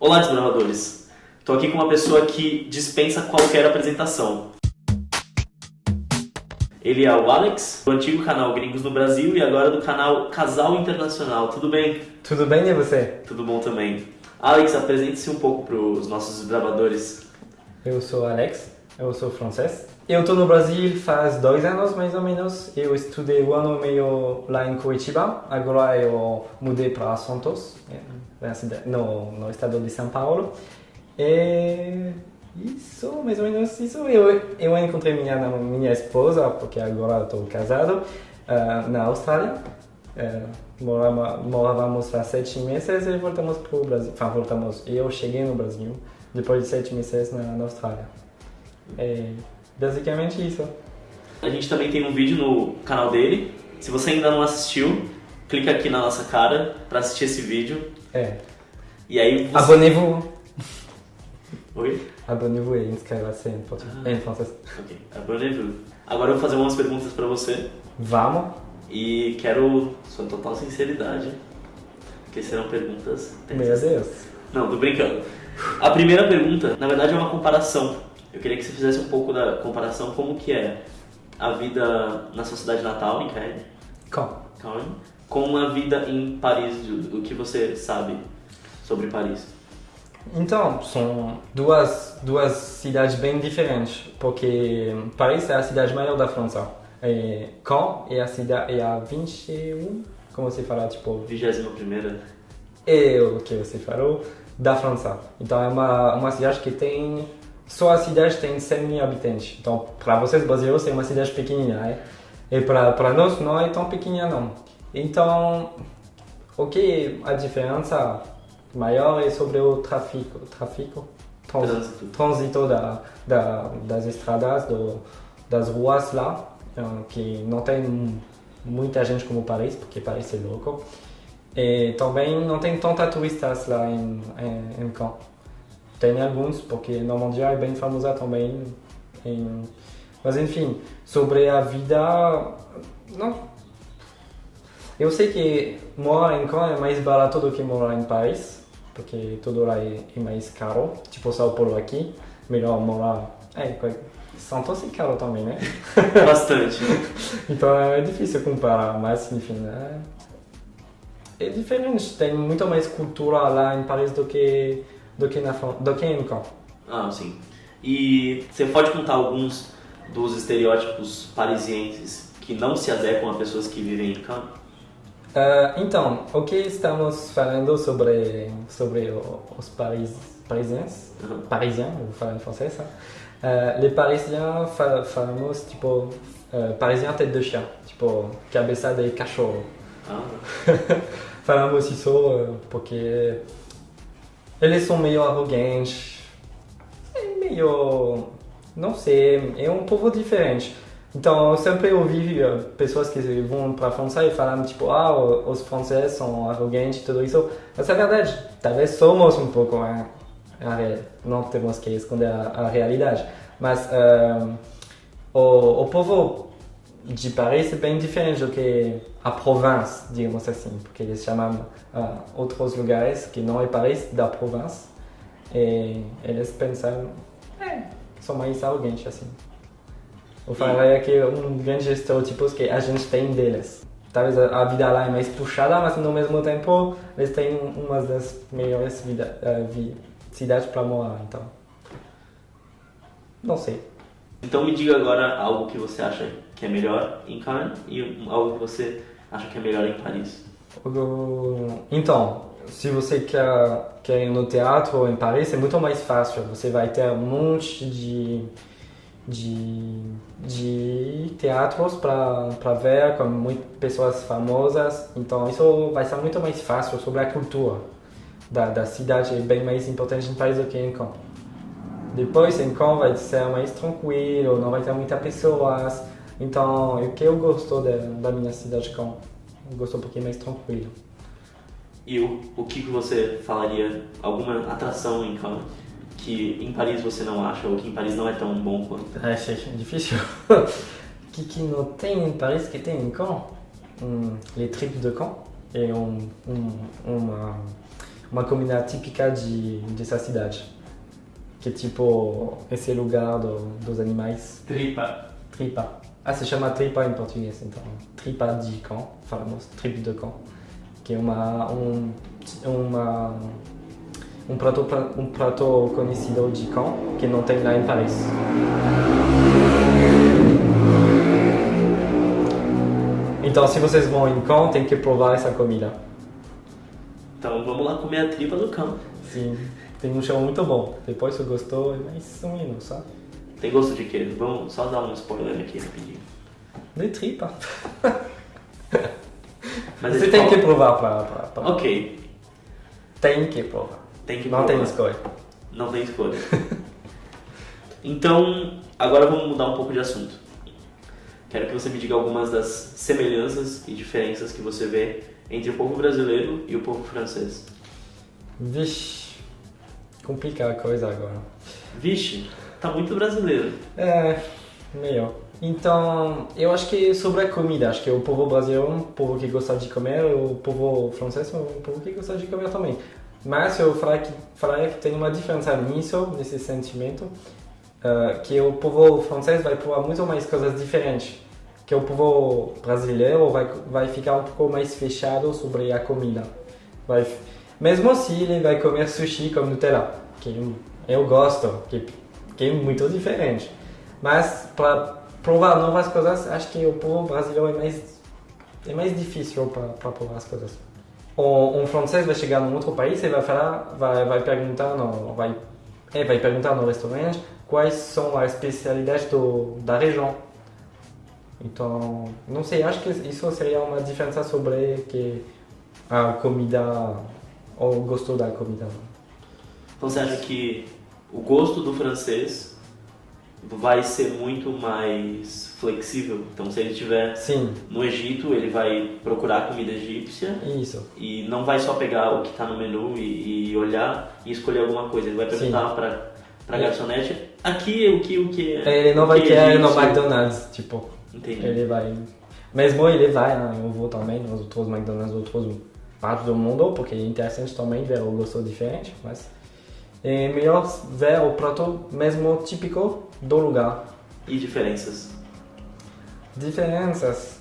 Olá, desbravadores! Estou aqui com uma pessoa que dispensa qualquer apresentação. Ele é o Alex, do antigo canal Gringos no Brasil e agora do canal Casal Internacional. Tudo bem? Tudo bem e você? Tudo bom também. Alex, apresente-se um pouco para os nossos desbravadores. Eu sou Alex, eu sou francês. Eu estou no Brasil faz dois anos mais ou menos. Eu estudei um ano e meio lá em Curitiba. Agora eu mudei para Santos, no, no estado de São Paulo. E isso, mais ou menos isso. Eu, eu encontrei minha, minha esposa, porque agora estou casado, uh, na Austrália. Morava, morávamos lá sete meses e voltamos para o Brasil. Enfin, voltamos. Eu cheguei no Brasil depois de sete meses na, na Austrália. É basicamente isso. A gente também tem um vídeo no canal dele. Se você ainda não assistiu, clica aqui na nossa cara para assistir esse vídeo. É. E aí você... Abonnez-vous. Oi? Abonnez-vous et em português. Ah. Em francês. Ok, abonnez-vous. Agora eu vou fazer umas perguntas para você. Vamos. E quero sua total sinceridade, porque serão perguntas Meu Deus. Não, tô brincando. A primeira pergunta, na verdade, é uma comparação. Eu queria que você fizesse um pouco da comparação como que é a vida na sua cidade natal, em Caen? Caen, com a vida em Paris, o que você sabe sobre Paris. Então, são duas, duas cidades bem diferentes, porque Paris é a cidade maior da França. E Caen é a cidade é a 21, como você fala, tipo, 21 primeira. é o que você falou, da França. Então é uma, uma cidade que tem, só a cidade tem 100 mil habitantes. Então para vocês brasileiros é uma cidade pequenina, né? E para nós não é tão pequena não. Então, o que a diferença maior é sobre o tráfico, tráfico, Trânsito. trânsito da, da, das estradas, do, das ruas lá, que não tem muita gente como Paris, porque Paris é louco. E também não tem tanta turistas lá em, em, em Caen. Tem alguns, porque Normandia é bem famosa também. Em... Mas enfim, sobre a vida. Não. Eu sei que morar em Caen é mais barato do que morar em Paris, porque tudo lá é, é mais caro. Tipo São Paulo aqui, melhor morar. É, Santos é caro também, né? Bastante. então é difícil comparar, mas enfim. É é diferente, tem muito mais cultura lá em Paris do que do que na do que em Caen. Ah, sim. E você pode contar alguns dos estereótipos parisienses que não se adequam a pessoas que vivem em Caen? Uh, então, o que estamos falando sobre sobre os paris, parisienses? Uhum. Parisiens, vou falar em francês. Uh, les parisiens fal falamos tipo uh, parisien tête de chien, tipo cabeça de cachorro. Ah, Falamos isso porque eles são meio arrogantes, é meio. não sei, é um povo diferente. Então, eu sempre ouvi pessoas que vão para a França e falam tipo, ah, os franceses são arrogantes e tudo isso. Mas é verdade, talvez somos um pouco, né? não temos que esconder a, a realidade. Mas uh, o, o povo de Paris é bem diferente do que a província, digamos assim, porque eles chamam uh, outros lugares que não é Paris da província e eles pensam, é, são mais arrogantes assim. Eu falaria que um grande estereotipo que a gente tem deles. Talvez a vida lá é mais puxada, mas no mesmo tempo eles têm uma das melhores vida, uh, cidades para morar, então. Não sei. Então me diga agora algo que você acha que é melhor em Cannes e algo que você acha que é melhor em Paris. Então, se você quer, quer ir no teatro em Paris, é muito mais fácil. Você vai ter um monte de, de, de teatros para ver com muitas pessoas famosas. Então, isso vai ser muito mais fácil sobre a cultura da, da cidade. É bem mais importante em Paris do que em Caen. Depois, em Caen, vai ser mais tranquilo, não vai ter muitas pessoas. Então, o que eu gosto da, da minha cidade, Caen, eu gosto um pouquinho mais tranquilo. E o, o que, que você falaria, alguma atração em Cannes que em Paris você não acha ou que em Paris não é tão bom quanto? É, é difícil. O que, que não tem em Paris que tem em Caen? Hum, les tripes de Caen. É um, um, uma, uma comida típica de dessa cidade. Que é tipo esse lugar do, dos animais. Tripa. Tripa. Ah, se chama tripa em português, então. Tripa de cão, falamos tripa de cão. Que é uma, um, uma, um, prato, um prato conhecido de cão que não tem lá em Paris. Então, se vocês vão em cão, tem que provar essa comida. Então, vamos lá comer a tripa do cão. Sim, tem um chão muito bom. Depois, se gostou, é mais um hino, sabe? Tem gosto de quê? Vamos só dar um spoiler aqui rapidinho. De tripa. Mas Você tem fala- que provar pra, pra, pra- Ok, Tem que provar. tem que Não tem escolha. Não tem escolha. então, agora vamos mudar um pouco de assunto. Quero que você me diga algumas das semelhanças e diferenças que você vê entre o povo brasileiro e o povo francês. Vixe, complica a coisa agora. Vixe, tá muito brasileiro. É, melhor. Então, eu acho que sobre a comida, acho que o povo brasileiro é um povo que gosta de comer, o povo francês é um povo que gosta de comer também. Mas eu falaria que, falaria que tem uma diferença nisso, nesse sentimento, eh, que o povo francês vai provar muito mais coisas diferentes, que o povo brasileiro vai, vai ficar um pouco mais fechado sobre a comida. Vai, mesmo se ele vai comer sushi com Nutella, que eu gosto, que, que é muito diferente. Mas para provar novas coisas, acho que o povo brasileiro é mais, é mais difícil para provar as coisas. Um, francês vai chegar num outro país e vai falar, vai, vai perguntar, no, vai, é, vai perguntar no restaurante quais são as especialidades do, da região. Então, não sei, acho que isso seria uma diferença sobre que a comida, o gosto da comida. Então você acha que o gosto do francês vai ser muito mais flexível? Então se ele estiver no Egito, ele vai procurar comida egípcia isso. e não vai só pegar o que está no menu e, e olhar e escolher alguma coisa. Ele vai perguntar para para É. garçonete aqui o que o que é. Ele não vai que querer no egípcio?" McDonald's, tipo. Entendi. Ele vai. Mesmo ele vai, né? eu vou também nos outros McDonald's, outros partes do mundo, porque é interessante também ver o gosto diferente, mas é melhor ver o prato mesmo típico do lugar. E diferenças. Diferenças.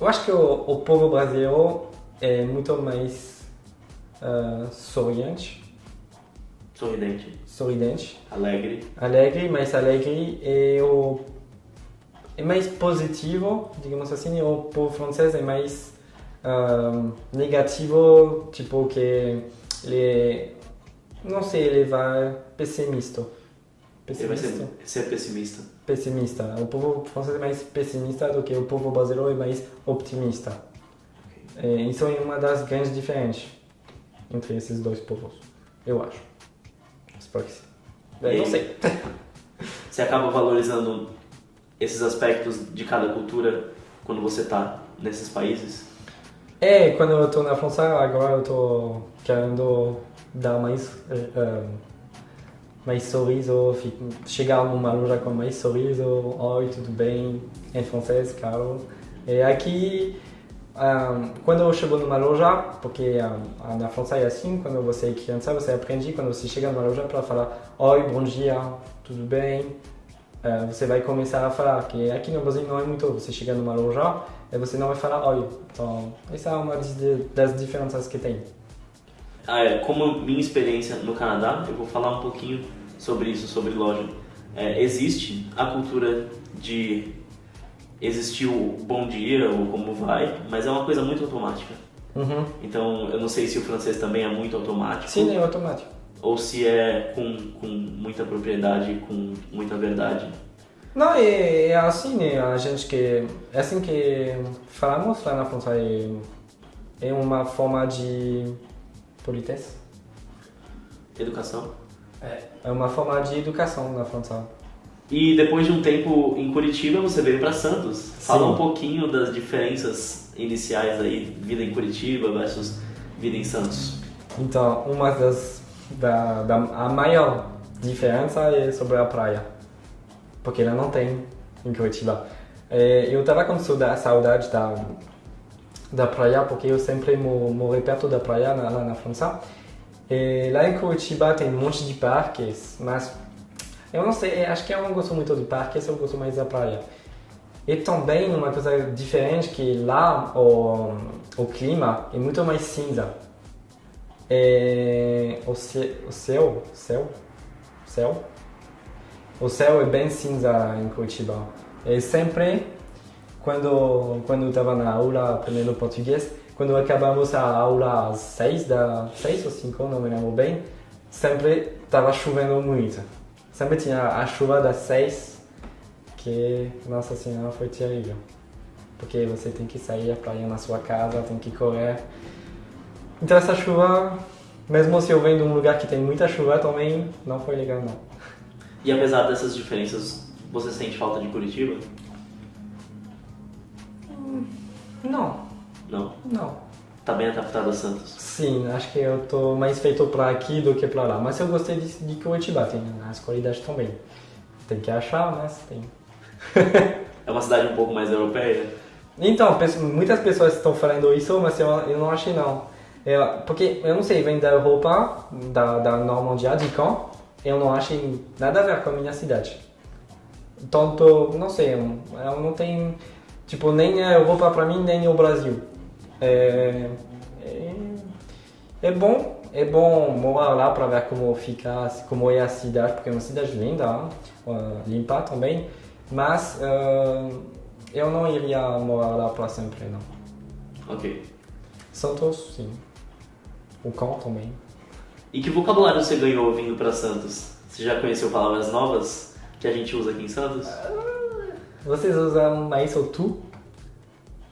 Eu acho que o, o povo brasileiro é muito mais ah, sorriente, Sorridente, sorridente, alegre. alegre, mais alegre e o é mais positivo, digamos assim, e o povo francês é mais ah, negativo, tipo que ele não sei, ele vai pessimista. Ele vai Pessimista. ser, ser pessimista. Pessimista. O povo francês é mais pessimista do que o povo brasileiro é mais optimista. É, isso é uma das grandes diferenças entre esses dois povos, eu acho. Espero que sim. Eu não sei. Você acaba valorizando esses aspectos de cada cultura quando você está nesses países? É, quando eu tô na França, agora eu tô querendo dar mais, eh, mais sorriso, chegar numa loja com mais sorriso, oi, tudo bem, em francês, claro. E aqui, ah, quando eu chego numa loja, porque ah, na França é assim, quando você é criança, você aprende quando você chega numa loja para falar oi, bom dia, tudo bem, eh, você vai começar a falar, que aqui no Brasil não é muito, você chega numa loja e você não vai falar oi. Então, essa é uma das diferenças que tem. Ah, é, como minha experiência no Canadá, eu vou falar um pouquinho sobre isso, sobre loja. É, existe a cultura de existir o bom dia ou como vai, mas é uma coisa muito automática. Uhum. Então, eu não sei se o francês também é muito automático Sim, é automático. ou se é com, com muita propriedade, com muita verdade. Não, é, é assim, né? A gente que. É assim que falamos lá na França. É, é uma forma de politesse. Educação. É uma forma de educação na França. E depois de um tempo em Curitiba, você veio para Santos. Fala Sim. um pouquinho das diferenças iniciais aí, vida em Curitiba versus vida em Santos. Então, uma das. Da, da, a maior diferença é sobre a praia. Porque ela não tem em Curitiba. É, eu tava com sauda- saudade da, da praia, porque eu sempre mo- morei perto da praia na- lá na França. E lá em Curitiba tem um monte de parques, mas eu não sei, acho que eu não gosto muito de parques, eu gosto mais da praia. E também uma coisa diferente que lá o, o clima é muito mais cinza. É, o, ce, o céu, céu, céu, o céu é bem cinza em Curitiba. E sempre quando quando estava na aula aprendendo português, quando acabamos a aula às seis da seis ou cinco, não me lembro bem, sempre estava chovendo muito. Sempre tinha a chuva das seis, que nossa senhora foi terrível, porque você tem que sair a praia na sua casa, tem que correr. Então essa chuva, mesmo se eu venho de um lugar que tem muita chuva, também não foi legal não. E apesar dessas diferenças, você sente falta de Curitiba? Não, Não. não. Tá bem adaptado a Santos. Sim, acho que eu tô mais feito para aqui do que para lá. Mas eu gostei de, de Curitiba, tem as qualidades também. Tem que achar, mas tem. É uma cidade um pouco mais europeia? Então, muitas pessoas estão falando isso, mas eu, eu não achei não. É, porque, eu não sei, vem da Europa, da, da Normandia, de Caen, eu não achei nada a ver com a minha cidade. Tanto, não sei, eu, eu não tenho, tipo, nem a Europa para mim, nem o Brasil. É, é, é bom, é bom morar lá para ver como fica, como é a cidade, porque é uma cidade linda, uh, limpa também, mas uh, eu não iria morar lá para sempre, não. Ok. Santos, sim. O cão também. E que vocabulário você ganhou vindo pra Santos? Você já conheceu palavras novas que a gente usa aqui em Santos? Vocês usam mais ou tu?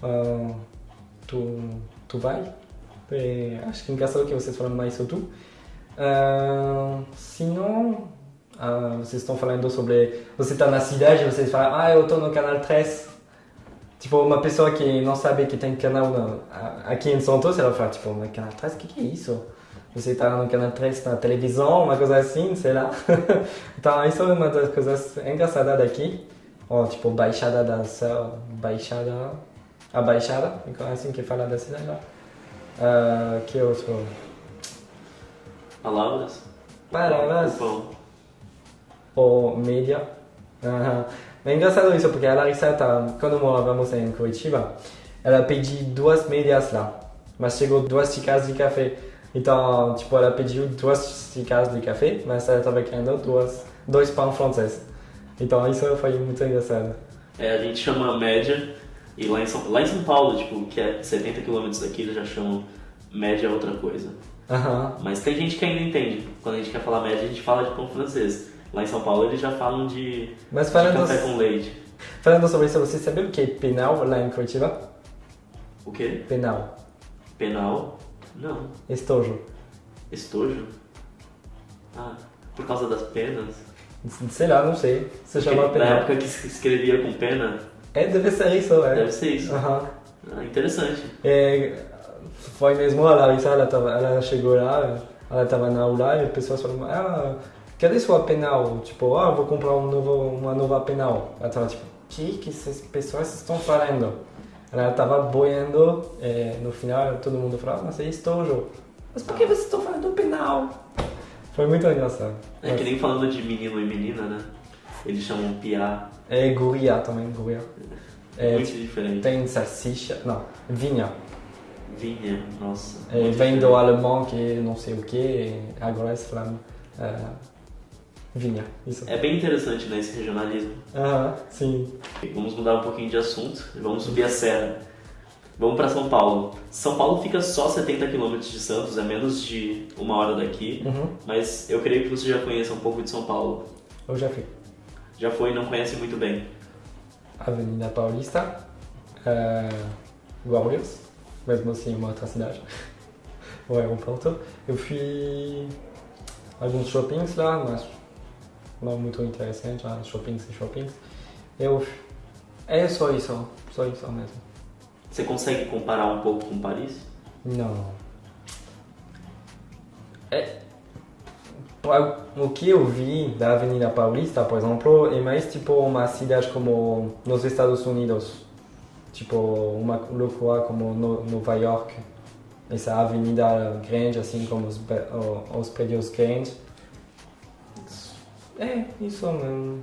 Ah, tu, tu vai? É, acho que engraçado que vocês falam mais ou tu. Ah, se não, ah, vocês estão falando sobre. Você está na cidade vocês falam, ah, eu estou no canal 3. Tipo, uma pessoa que não sabe que tem canal aqui em Santos, ela fala, tipo, mas canal 3, o que, que é isso? Você está no canal 3 na televisão, uma coisa assim, sei lá. então, isso é uma das coisas engraçadas daqui. Ó, tipo, Baixada da Serra, Baixada... A Baixada, é assim que fala da cidade lá. Ah, que outro? Palavras? Palavras. Ou média. Aham. É engraçado isso, porque a Larissa, tá, quando morávamos em Curitiba, ela pediu duas médias lá, mas chegou duas xícaras de café. Então, tipo, ela pediu duas xícaras de café, mas ela estava querendo duas, dois pães franceses. Então, isso foi muito engraçado. É, a gente chama média, e lá em São, lá em São Paulo, tipo, que é 70 km daqui, eles já chamam média outra coisa. Aham. Mas tem gente que ainda entende. Quando a gente quer falar média, a gente fala de pão francês. Lá em São Paulo eles já falam de, Mas de falando, café com leite. falando sobre isso, você sabe o que é penal lá em Curitiba? O quê? Penal. Penal? Não. Estojo. Estojo? Ah, por causa das penas? Sei lá, não sei. Se chama Porque Na época que escrevia com pena, É, deve ser isso, é. deve ser isso. Aham. Ah, interessante. É, foi mesmo a Larissa, ela, tava, ela chegou lá, ela estava na aula e as pessoas falaram, ah, cadê sua penal? Tipo, ah, vou comprar um novo, uma nova penal. Ela estava tipo, que que essas pessoas estão falando? Ela estava boiando, é, no final todo mundo falava, mas é estojo. Mas por que vocês estão falando penal? Foi muito engraçado. É que nem falando de menino e menina, né? Eles chamam piá. É guria também, guria. É, muito diferente. tem salsicha, não, vinha. Vinha, nossa. É, vem do diferente. alemão que não sei o que, agora eles falam é, vinha, isso. É bem interessante, né, esse regionalismo. Aham, sim. Vamos mudar um pouquinho de assunto e vamos subir a serra. Vamos para São Paulo. São Paulo fica só 70 km de Santos, é menos de uma hora daqui. Uhum. Mas eu creio que você já conheça um pouco de São Paulo. Eu já fui. Já foi e não conhece muito bem. Avenida Paulista, é, Guarulhos, mesmo assim uma outra cidade, o aeroporto. Eu fui alguns shoppings lá, mas não muito interessante, shoppings e shoppings. Eu é só isso, só isso mesmo. Você consegue comparar um pouco com Paris? Não. É, o que eu vi da Avenida Paulista, por exemplo, é mais tipo uma cidade como nos Estados Unidos. Tipo uma loucura como no, Nova York. essa avenida grande, assim como os, os prédios grandes. É, isso não,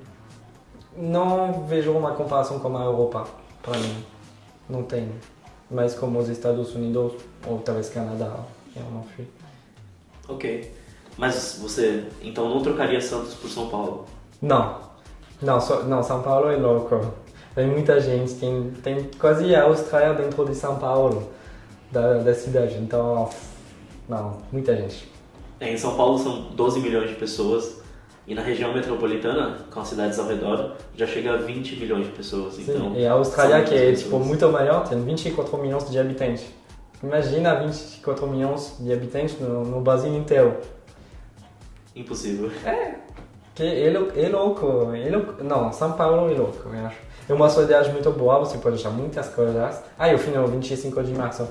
não vejo uma comparação com a Europa, para mim. Não tem. Mas como os Estados Unidos, ou talvez Canadá, eu não fui. Ok. Mas você, então, não trocaria Santos por São Paulo? Não. Não, so, não São Paulo é louco. Tem muita gente, tem, tem quase a Austrália dentro de São Paulo, da, da cidade. Então, não, muita gente. É, em São Paulo são 12 milhões de pessoas e na região metropolitana, com as cidades ao redor, já chega a 20 milhões de pessoas. Sim, então, e a Austrália, que é tipo, muito maior, tem 24 milhões de habitantes. Imagina 24 milhões de habitantes no, no Brasil inteiro. Impossível. É, que é, é louco, é louco. Não, São Paulo é louco, eu acho. É uma cidade muito boa, você pode achar muitas coisas. Ah, eu fui no 25 de março.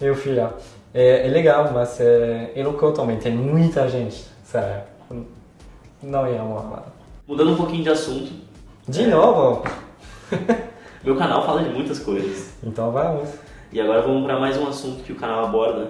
Eu fui lá. É, é legal, mas é, é louco também, tem muita gente, sério. Não ia lá. Mudando um pouquinho de assunto. De é... novo? Meu canal fala de muitas coisas. Então vamos. E agora vamos para mais um assunto que o canal aborda.